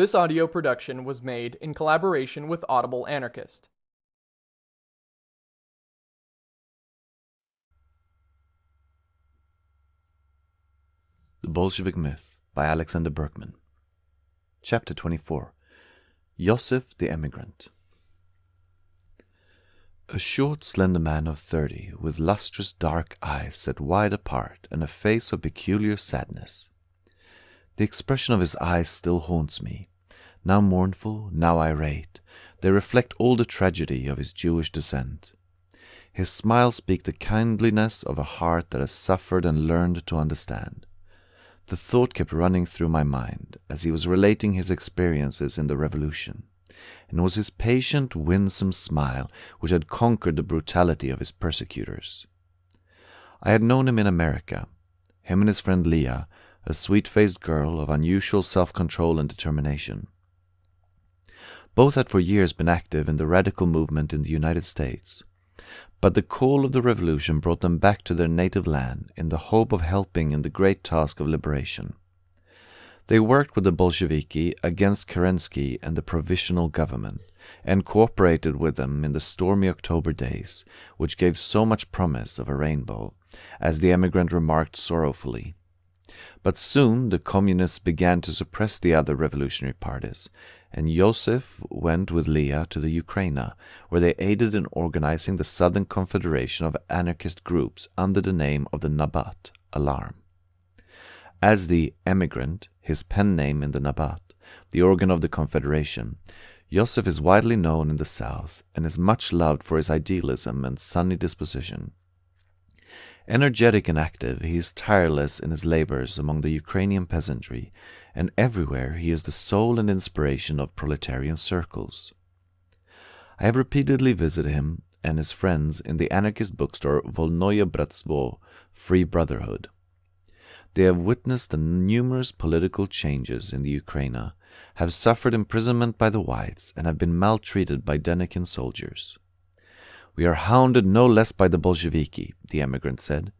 This audio production was made in collaboration with Audible Anarchist. The Bolshevik Myth by Alexander Berkman. Chapter 24 Yosef the Emigrant. A short, slender man of thirty, with lustrous dark eyes set wide apart and a face of peculiar sadness. The expression of his eyes still haunts me. Now mournful, now irate, they reflect all the tragedy of his Jewish descent. His smile speaks the kindliness of a heart that has suffered and learned to understand. The thought kept running through my mind as he was relating his experiences in the revolution, and it was his patient, winsome smile which had conquered the brutality of his persecutors. I had known him in America. Him and his friend Leah, a sweet faced girl of unusual self control and determination. Both had for years been active in the radical movement in the United States, but the call of the revolution brought them back to their native land in the hope of helping in the great task of liberation. They worked with the Bolsheviki against Kerensky and the provisional government, and cooperated with them in the stormy October days, which gave so much promise of a rainbow, as the emigrant remarked sorrowfully. But soon the communists began to suppress the other revolutionary parties, and Yosef went with Leah to the Ukraina, where they aided in organizing the Southern Confederation of anarchist groups under the name of the Nabat Alarm. As the emigrant, his pen name in the Nabat, the organ of the Confederation, Yosef is widely known in the South and is much loved for his idealism and sunny disposition. Energetic and active, he is tireless in his labors among the Ukrainian peasantry, and everywhere he is the soul and inspiration of proletarian circles. I have repeatedly visited him and his friends in the anarchist bookstore Volnoye Bratstvo, Free Brotherhood. They have witnessed the numerous political changes in the Ukraina, have suffered imprisonment by the whites, and have been maltreated by Denikin soldiers. We are hounded no less by the Bolsheviki, the emigrant said.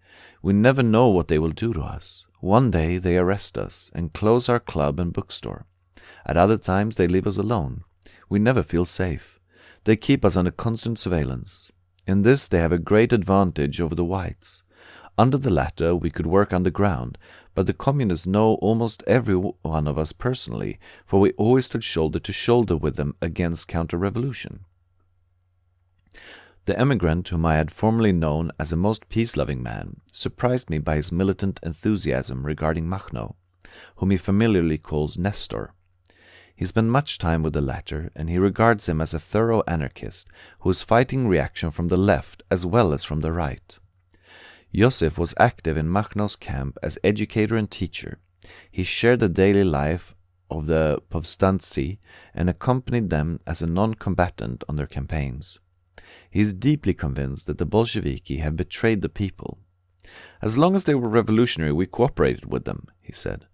We never know what they will do to us. One day they arrest us and close our club and bookstore. At other times they leave us alone. We never feel safe. They keep us under constant surveillance. In this they have a great advantage over the whites. Under the latter we could work underground, but the communists know almost every one of us personally, for we always stood shoulder to shoulder with them against counter-revolution. The emigrant, whom I had formerly known as a most peace-loving man, surprised me by his militant enthusiasm regarding Makhno, whom he familiarly calls Nestor. He spent much time with the latter, and he regards him as a thorough anarchist who is fighting reaction from the left as well as from the right. Yosef was active in Makhno's camp as educator and teacher. He shared the daily life of the Povstanci and accompanied them as a non-combatant on their campaigns. He is deeply convinced that the Bolsheviki have betrayed the people. As long as they were revolutionary, we cooperated with them, he said.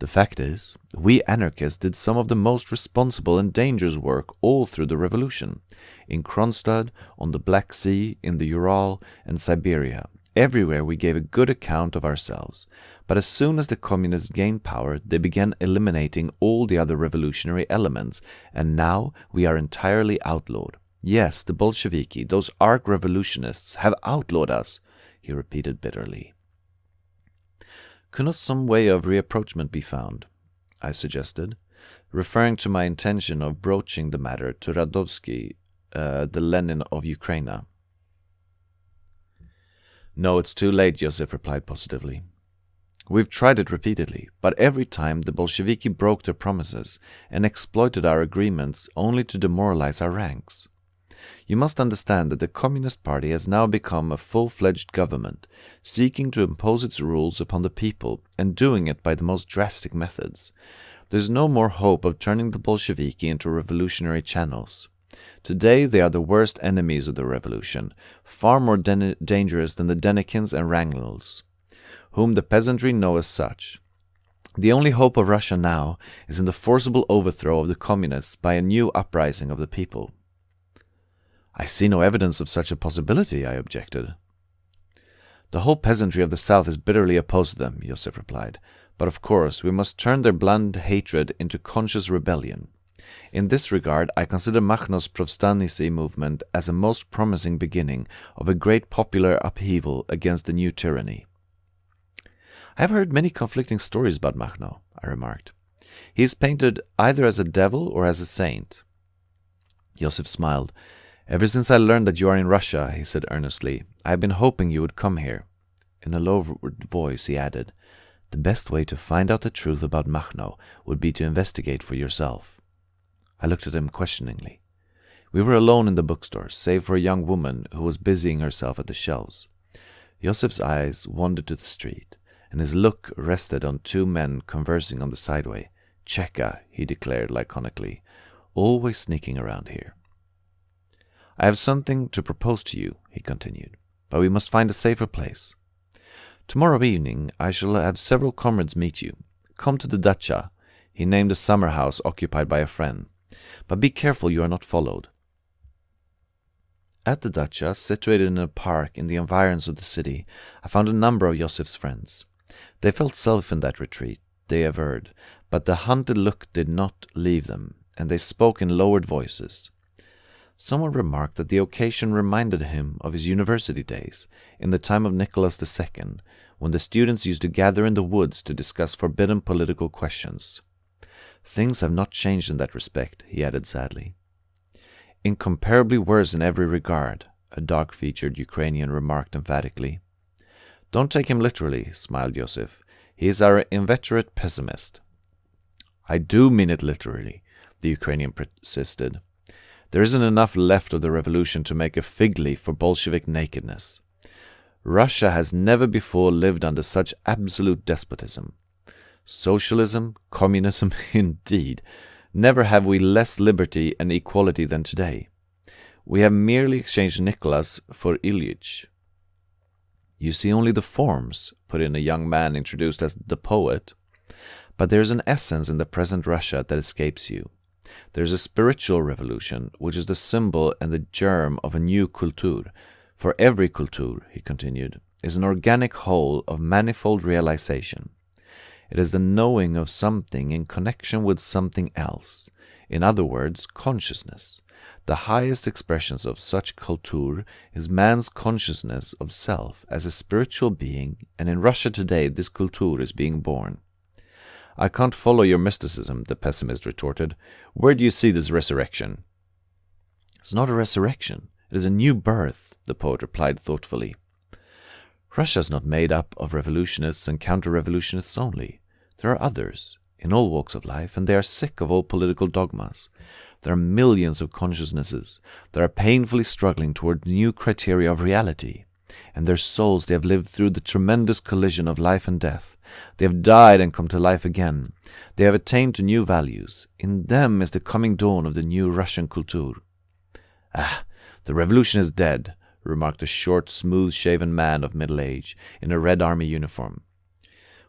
The fact is, we anarchists did some of the most responsible and dangerous work all through the revolution. In Kronstadt, on the Black Sea, in the Ural, and Siberia. Everywhere we gave a good account of ourselves. But as soon as the communists gained power, they began eliminating all the other revolutionary elements, and now we are entirely outlawed. Yes, the Bolsheviki, those arch revolutionists, have outlawed us, he repeated bitterly. Could not some way of reapproachment be found? I suggested, referring to my intention of broaching the matter to Rakovsky, uh, the Lenin of Ukraine. No, it's too late, Yosef replied positively. We've tried it repeatedly, but every time the Bolsheviki broke their promises and exploited our agreements only to demoralize our ranks. You must understand that the Communist Party has now become a full-fledged government, seeking to impose its rules upon the people and doing it by the most drastic methods. There's no more hope of turning the Bolsheviki into revolutionary channels. Today they are the worst enemies of the revolution, far more dangerous than the Denikins and Wrangel's, whom the peasantry know as such. The only hope of Russia now is in the forcible overthrow of the communists by a new uprising of the people. I see no evidence of such a possibility, I objected. The whole peasantry of the south is bitterly opposed to them, Yosef replied. But of course, we must turn their blind hatred into conscious rebellion. In this regard, I consider Makhno's Povstanici movement as a most promising beginning of a great popular upheaval against the new tyranny. I have heard many conflicting stories about Makhno, I remarked. He is painted either as a devil or as a saint. Joseph smiled. Ever since I learned that you are in Russia, he said earnestly, I have been hoping you would come here. In a low voice, he added, The best way to find out the truth about Makhno would be to investigate for yourself. I looked at him questioningly. We were alone in the bookstore, save for a young woman who was busying herself at the shelves. Joseph's eyes wandered to the street, and his look rested on two men conversing on the sideway. Cheka, he declared laconically, always sneaking around here. I have something to propose to you, he continued, but we must find a safer place. Tomorrow evening I shall have several comrades meet you. Come to the dacha. He named a summer house occupied by a friend. But be careful you are not followed. At the dacha, situated in a park in the environs of the city, I found a number of Yosef's friends. They felt safe in that retreat, they averred, but the hunted look did not leave them, and they spoke in lowered voices. Someone remarked that the occasion reminded him of his university days, in the time of Nicholas II, when the students used to gather in the woods to discuss forbidden political questions. Things have not changed in that respect, he added sadly. Incomparably worse in every regard, a dark featured Ukrainian remarked emphatically. Don't take him literally, smiled Yosef. He is our inveterate pessimist. I do mean it literally, the Ukrainian persisted. There isn't enough left of the revolution to make a fig leaf for Bolshevik nakedness. Russia has never before lived under such absolute despotism. Socialism, communism, indeed. Never have we less liberty and equality than today. We have merely exchanged Nicholas for Ilyich. You see only the forms, put in a young man introduced as the poet. But there is an essence in the present Russia that escapes you. There is a spiritual revolution, which is the symbol and the germ of a new kultur. For every kultur, he continued, is an organic whole of manifold realization. It is the knowing of something in connection with something else. In other words, consciousness. The highest expressions of such kultur is man's consciousness of self as a spiritual being, and in Russia today this kultur is being born. I can't follow your mysticism, the pessimist retorted. Where do you see this resurrection? It's not a resurrection. It is a new birth, the poet replied thoughtfully. Russia is not made up of revolutionists and counter-revolutionists only. There are others, in all walks of life, and they are sick of all political dogmas. There are millions of consciousnesses that are painfully struggling toward new criteria of reality and their souls they have lived through the tremendous collision of life and death. They have died and come to life again. They have attained to new values. In them is the coming dawn of the new Russian kultur. Ah, the revolution is dead, remarked a short, smooth-shaven man of middle age in a Red Army uniform.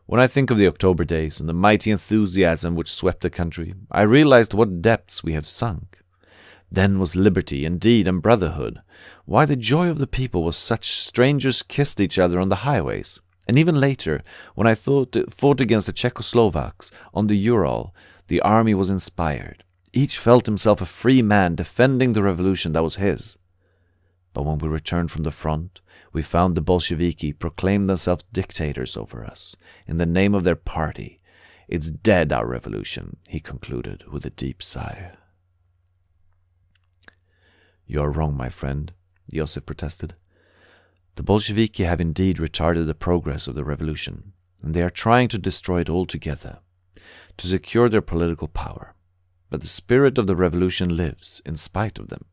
When I think of the October days and the mighty enthusiasm which swept the country, I realized what depths we have sunk. Then was liberty, indeed, and brotherhood. Why the joy of the people was such strangers kissed each other on the highways. And even later, when I thought, fought against the Czechoslovaks on the Ural, the army was inspired. Each felt himself a free man defending the revolution that was his. But when we returned from the front, we found the Bolsheviki proclaim themselves dictators over us, in the name of their party. It's dead, our revolution, he concluded with a deep sigh. You are wrong, my friend, Joseph protested. The Bolsheviki have indeed retarded the progress of the revolution, and they are trying to destroy it altogether, to secure their political power. But the spirit of the revolution lives in spite of them.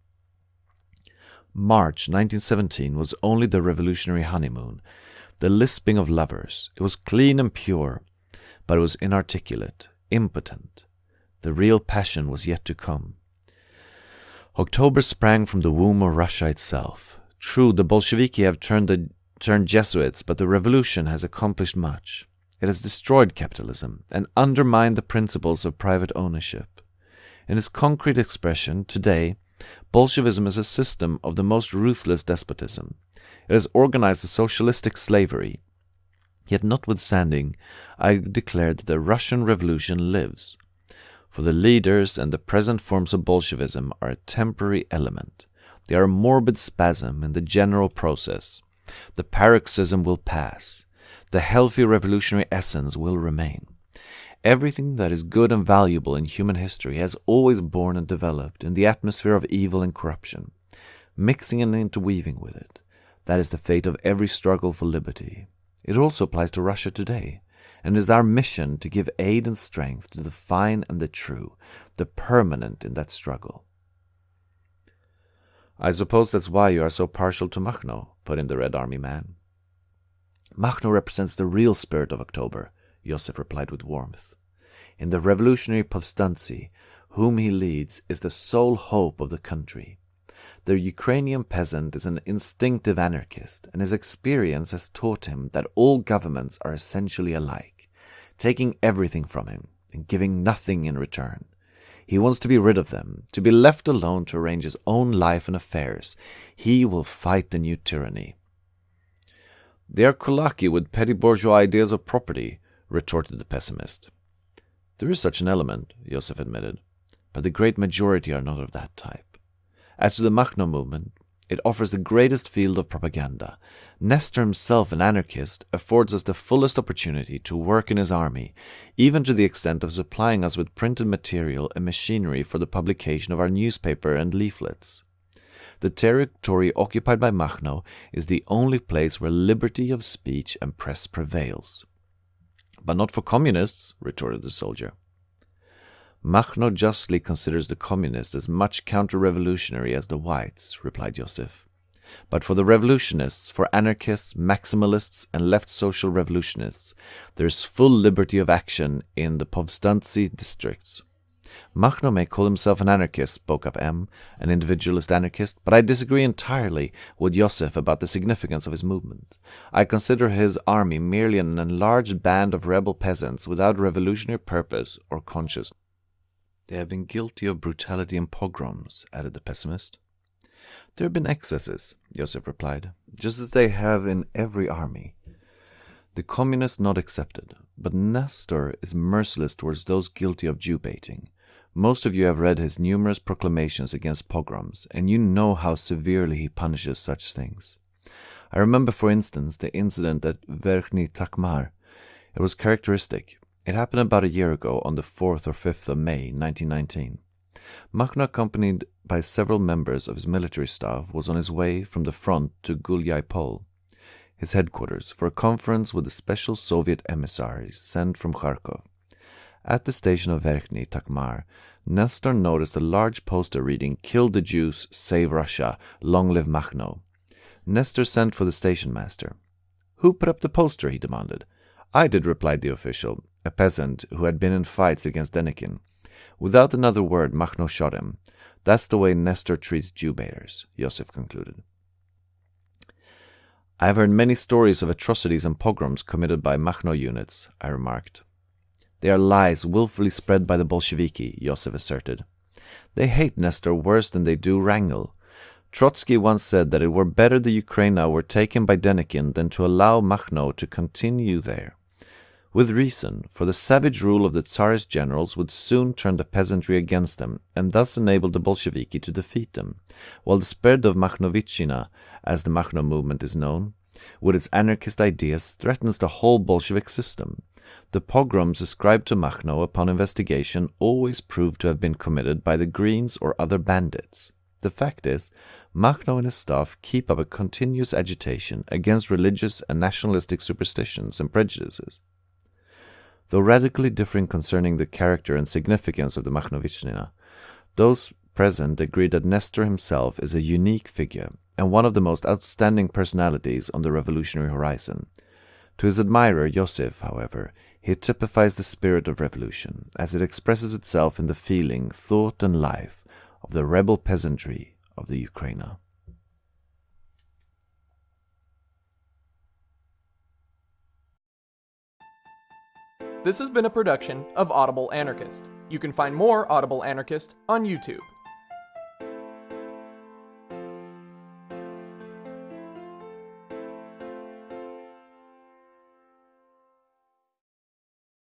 March 1917 was only the revolutionary honeymoon, the lisping of lovers. It was clean and pure, but it was inarticulate, impotent. The real passion was yet to come. October sprang from the womb of Russia itself. True, the Bolsheviki have turned, the, turned Jesuits, but the revolution has accomplished much. It has destroyed capitalism and undermined the principles of private ownership. In its concrete expression, today, Bolshevism is a system of the most ruthless despotism. It has organized a socialistic slavery. Yet notwithstanding, I declare that the Russian Revolution lives. For the leaders and the present forms of Bolshevism are a temporary element. They are a morbid spasm in the general process. The paroxysm will pass. The healthy revolutionary essence will remain. Everything that is good and valuable in human history has always born and developed in the atmosphere of evil and corruption, mixing and interweaving with it. That is the fate of every struggle for liberty. It also applies to Russia today, and is our mission to give aid and strength to the fine and the true, the permanent in that struggle. I suppose that's why you are so partial to Makhno, put in the Red Army man. Machno represents the real spirit of October, Joseph replied with warmth. In the revolutionary Povstanci, whom he leads, is the sole hope of the country. The Ukrainian peasant is an instinctive anarchist, and his experience has taught him that all governments are essentially alike, taking everything from him and giving nothing in return. He wants to be rid of them, to be left alone to arrange his own life and affairs. He will fight the new tyranny. They are kulaki with petty bourgeois ideas of property, retorted the pessimist. There is such an element, Joseph admitted, but the great majority are not of that type. As to the Makhno movement, it offers the greatest field of propaganda. Nestor himself, an anarchist, affords us the fullest opportunity to work in his army, even to the extent of supplying us with printed material and machinery for the publication of our newspaper and leaflets. The territory occupied by Makhno is the only place where liberty of speech and press prevails. But not for communists, retorted the soldier. Makhno justly considers the communists as much counter-revolutionary as the whites, replied Joseph. But for the revolutionists, for anarchists, maximalists, and left social revolutionists, there is full liberty of action in the Povstanci districts. Makhno may call himself an anarchist, spoke up M, an individualist anarchist, but I disagree entirely with Joseph about the significance of his movement. I consider his army merely an enlarged band of rebel peasants without revolutionary purpose or conscience. They have been guilty of brutality and pogroms, added the pessimist. There have been excesses, Joseph replied, just as they have in every army. The communists not excepted, but Nestor is merciless towards those guilty of Jew baiting. Most of you have read his numerous proclamations against pogroms, and you know how severely he punishes such things. I remember, for instance, the incident at Verkhny Tokmak. It was characteristic. It happened about a year ago on the 4th or 5th of May 1919. Makhno, accompanied by several members of his military staff, was on his way from the front to Gulyai Pol, his headquarters, for a conference with the special Soviet emissaries sent from Kharkov. At the station of Verkhny Tokmak, Nestor noticed a large poster reading Kill the Jews, Save Russia, Long Live Makhno. Nestor sent for the station master. Who put up the poster? he demanded. I did, replied the official, a peasant who had been in fights against Denikin. Without another word, Makhno shot him. That's the way Nestor treats Jew baiters, Joseph concluded. I have heard many stories of atrocities and pogroms committed by Makhno units, I remarked. They are lies willfully spread by the Bolsheviki, Joseph asserted. They hate Nestor worse than they do Wrangel. Trotsky once said that it were better the Ukraina were taken by Denikin than to allow Makhno to continue there. With reason, for the savage rule of the Tsarist generals would soon turn the peasantry against them, and thus enable the Bolsheviki to defeat them, while the spread of Makhnovitchina, as the Makhno movement is known, with its anarchist ideas, threatens the whole Bolshevik system. The pogroms ascribed to Makhno upon investigation always prove to have been committed by the Greens or other bandits. The fact is, Makhno and his staff keep up a continuous agitation against religious and nationalistic superstitions and prejudices. Though radically differing concerning the character and significance of the Makhnovitchina, those present agree that Nestor himself is a unique figure and one of the most outstanding personalities on the revolutionary horizon. To his admirer, Joseph, however, he typifies the spirit of revolution, as it expresses itself in the feeling, thought, and life of the rebel peasantry of the Ukraina. This has been a production of Audible Anarchist. You can find more Audible Anarchist on YouTube.